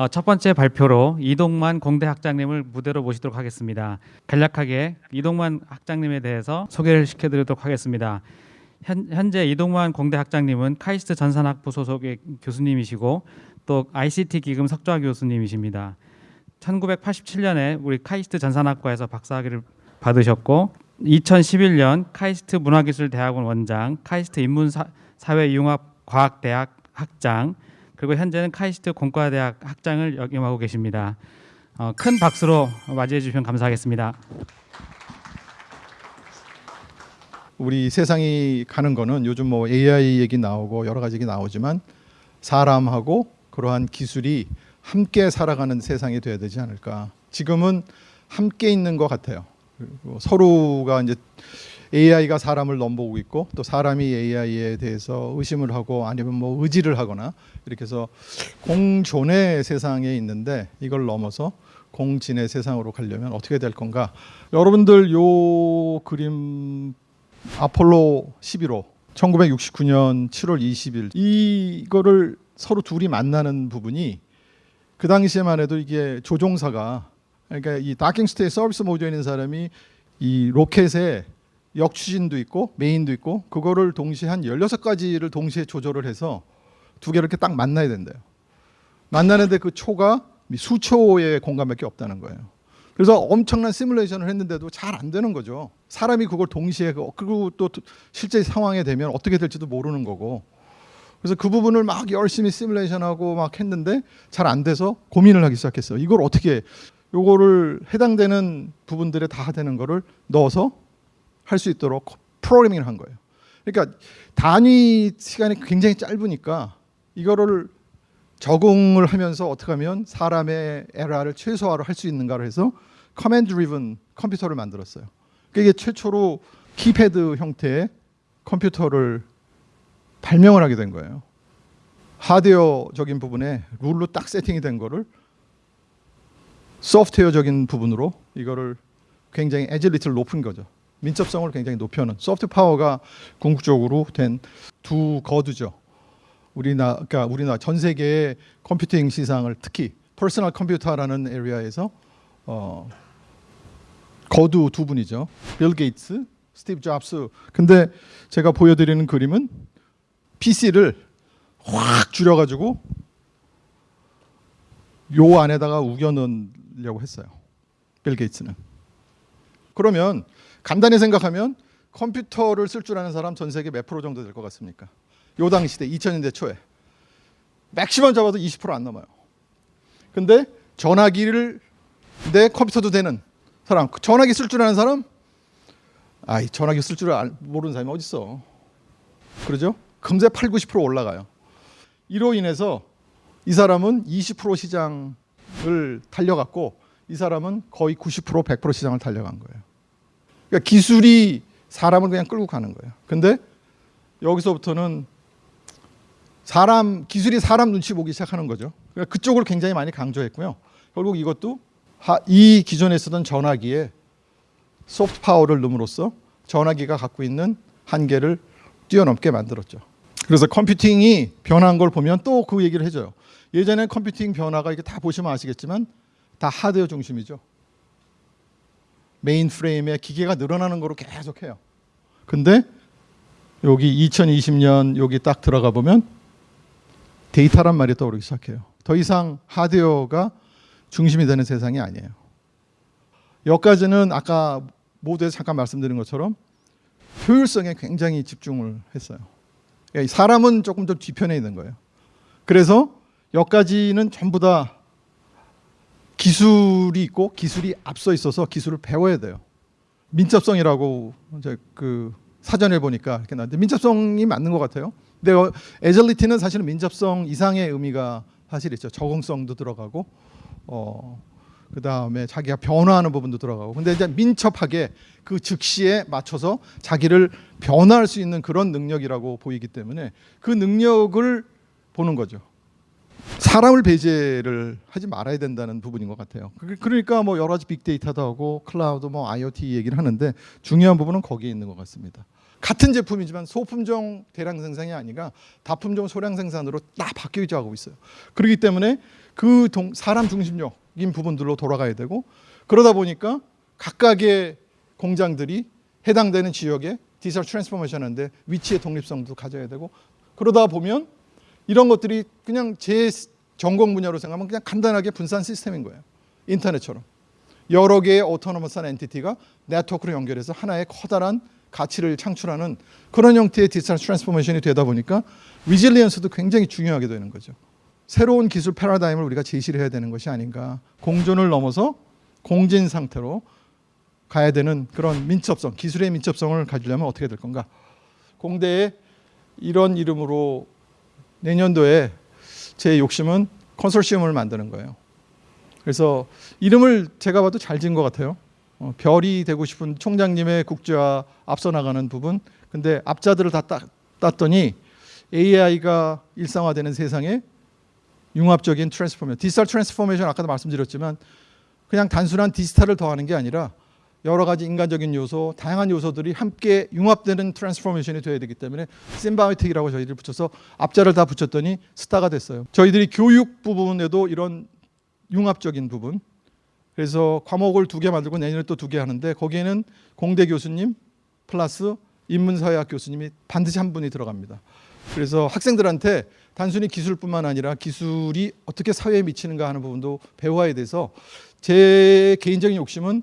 어, 첫 번째 발표로 이동만 공대 학장님을 무대로 모시도록 하겠습니다. 간략하게 이동만 학장님에 대해서 소개를 시켜드리도록 하겠습니다. 현, 현재 이동만 공대 학장님은 카이스트 전산학부 소속의 교수님이시고 또 ICT 기금 석좌 교수님이십니다. 1987년에 우리 카이스트 전산학과에서 박사학위를 받으셨고 2011년 카이스트 문화기술대학원 원장, 카이스트 인문사회융합과학대학 학장, 그리고 현재는 카이스트 공과대학 학장을 역임하고 계십니다. 어, 큰 박수로 맞이해 주시면 감사하겠습니다. 우리 세상이 가는 거는 요즘 뭐 AI 얘기 나오고 여러 가지 얘기 나오지만 사람하고 그러한 기술이 함께 살아가는 세상이 돼야 되지 않을까. 지금은 함께 있는 것 같아요. 그리고 서로가 이제 AI가 사람을 넘보고 있고 또 사람이 AI에 대해서 의심을 하고 아니면 뭐 의지를 하거나 이렇게 해서 공존의 세상에 있는데 이걸 넘어서 공진의 세상으로 가려면 어떻게 될 건가? 여러분들 요 그림 아폴로 11호 1969년 7월 20일 이거를 서로 둘이 만나는 부분이 그 당시에만 해도 이게 조종사가 그러니까 이 다킹스테이 서비스 모드에 사람이 이 로켓에 역추진도 있고 메인도 있고 그거를 동시에 한 16가지를 동시에 조절을 해서 두 개를 이렇게 딱 만나야 된대요. 만나는데 그 초가 수초의 공간밖에 없다는 거예요. 그래서 엄청난 시뮬레이션을 했는데도 잘 안 되는 거죠. 사람이 그걸 동시에 그리고 또 실제 상황에 되면 어떻게 될지도 모르는 거고. 그래서 그 부분을 막 열심히 시뮬레이션하고 막 했는데 잘 안 돼서 고민을 하기 시작했어요. 이걸 어떻게 요거를 해당되는 부분들에 다 되는 거를 넣어서 할 수 있도록 프로그래밍을 한 거예요. 그러니까 단위 시간이 굉장히 짧으니까 이거를 적응을 하면서 어떻게 하면 사람의 에러를 최소화를 할수 있는가를 해서 command driven 컴퓨터를 만들었어요. 그게 최초로 keypad 형태의 컴퓨터를 발명을 하게 된 거예요. 하드웨어적인 부분에 룰로 딱 세팅이 된 거를 소프트웨어적인 부분으로 이거를 굉장히 agility를 높은 거죠. 민첩성을 굉장히 높여는 소프트 파워가 궁극적으로 된 두 거두죠. 우리나 그러니까 우리나라 전 세계의 컴퓨팅 시장을 특히 퍼스널 컴퓨터라는 area에서 어, 거두 두 분이죠. 빌 게이츠, 스티브 잡스. 근데 제가 보여드리는 그림은 PC를 확 줄여가지고 요 안에다가 우겨 넣으려고 했어요. 빌 게이츠는. 그러면 간단히 생각하면 컴퓨터를 쓸 줄 아는 사람 전 세계 몇 프로 정도 될 것 같습니까? 요 당시 때 2000년대 초에 맥시멈 잡아도 20%안 넘어요. 근데 전화기를 내 컴퓨터도 되는 사람, 전화기 쓸 줄 아는 사람, 아이 전화기 쓸 줄 모르는 사람이 어디 있어? 그러죠? 금세 8, 90% 올라가요. 이로 인해서 이 사람은 20% 시장을 달려갔고 이 사람은 거의 90% 100% 시장을 달려간 거예요. 그러니까 기술이 사람을 그냥 끌고 가는 거예요. 근데 여기서부터는 사람 기술이 사람 눈치 보기 시작하는 거죠. 그러니까 그쪽을 굉장히 많이 강조했고요. 결국 이것도 이 기존에 쓰던 전화기에 소프트 파워를 넣음으로써 전화기가 갖고 있는 한계를 뛰어넘게 만들었죠. 그래서 컴퓨팅이 변한 걸 보면 또 그 얘기를 해줘요. 예전에 컴퓨팅 변화가 이게 다 보시면 아시겠지만 다 하드웨어 중심이죠. 메인 프레임에 기계가 늘어나는 거로 계속 해요. 근데 여기 2020년 여기 딱 들어가 보면 데이터란 말이 떠오르기 시작해요. 더 이상 하드웨어가 중심이 되는 세상이 아니에요. 여기까지는 아까 모두에 잠깐 말씀드린 것처럼 효율성에 굉장히 집중을 했어요. 그러니까 사람은 조금 더 뒤편에 있는 거예요. 그래서 여기까지는 전부 다 기술이 있고 기술이 앞서 있어서 기술을 배워야 돼요. 민첩성이라고 이제 그 사전에 보니까 이렇게 나왔는데 민첩성이 맞는 것 같아요. 근데 에절리티는 사실은 민첩성 이상의 의미가 사실 있죠. 적응성도 들어가고 어 그다음에 자기가 변화하는 부분도 들어가고 근데 이제 민첩하게 그 즉시에 맞춰서 자기를 변화할 수 있는 그런 능력이라고 보이기 때문에 그 능력을 보는 거죠. 사람을 배제를 하지 말아야 된다는 부분인 것 같아요. 그- 그러니까 뭐 여러 가지 빅데이터도 하고 클라우드 뭐 IoT 얘기를 하는데 중요한 부분은 거기에 있는 것 같습니다. 같은 제품이지만 소품종 대량 생산이 아니라 다품종 소량 생산으로 다 바뀌어 가고 있어요. 그렇기 때문에 그 동- 사람 중심적인 부분들로 돌아가야 되고 그러다 보니까 각각의 공장들이 해당되는 지역에 디지털 transformation 하는데 위치의 독립성도 가져야 되고 그러다 보면 이런 것들이 그냥 제 전공 분야로 생각하면 그냥 간단하게 분산 시스템인 거예요. 인터넷처럼. 여러 개의 autonomous한 entity가 네트워크로 연결해서 하나의 커다란 가치를 창출하는 그런 형태의 디지털 transformation이 되다 보니까 resilience도 굉장히 중요하게 되는 거죠. 새로운 기술 패러다임을 우리가 제시를 해야 되는 것이 아닌가. 공존을 넘어서 공진 상태로 가야 되는 그런 민첩성, 기술의 민첩성을 가지려면 어떻게 될 건가? 공대에 이런 이름으로 내년도에 제 욕심은 컨소시엄을 만드는 거예요. 그래서 이름을 제가 봐도 잘 지은 것 같아요. 어, 별이 되고 싶은 총장님의 국제화 앞서 나가는 부분. 근데 앞자들을 다 따, 땄더니 AI가 일상화되는 세상에 융합적인 transformation, 디지털 transformation 아까도 말씀드렸지만 그냥 단순한 디지털을 더하는 게 아니라 여러 가지 인간적인 요소, 다양한 요소들이 함께 융합되는 transformation이 돼야 되기 때문에 symbiotic이라고 저희들 붙여서 앞자를 다 붙였더니 스타가 됐어요. 저희들이 교육 부분에도 이런 융합적인 부분. 그래서 과목을 두 개 만들고 내년에 또 두 개 하는데 거기에는 공대 교수님 플러스 인문사회학 교수님이 반드시 한 분이 들어갑니다. 그래서 학생들한테 단순히 기술뿐만 아니라 기술이 어떻게 사회에 미치는가 하는 부분도 배워야 돼서 제 개인적인 욕심은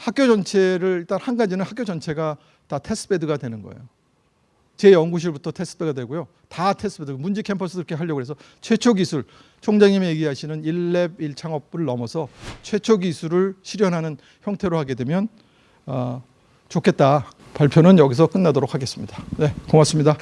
학교 전체를 일단 한 가지는 학교 전체가 다 테스트베드가 되는 거예요. 제 연구실부터 테스트가 되고요. 다 테스트베드. 문지 캠퍼스 이렇게 하려고 해서 최초 기술 총장님이 얘기하시는 1랩 1창업을 넘어서 최초 기술을 실현하는 형태로 하게 되면 어, 좋겠다. 발표는 여기서 끝나도록 하겠습니다. 네, 고맙습니다.